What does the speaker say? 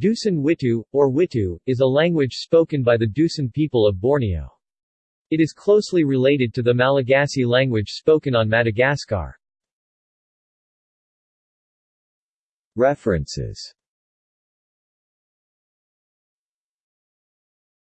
Dusun Witu, or Witu, is a language spoken by the Dusun people of Borneo. It is closely related to the Malagasy language spoken on Madagascar. References